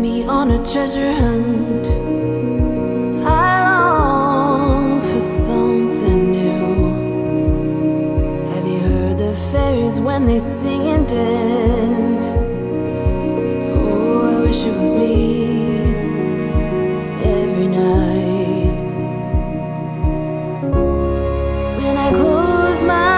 me on a treasure hunt. I long for something new. Have you heard the fairies when they sing and dance? Oh, I wish it was me every night. When I close my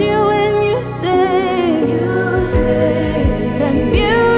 you when you say, you say that music.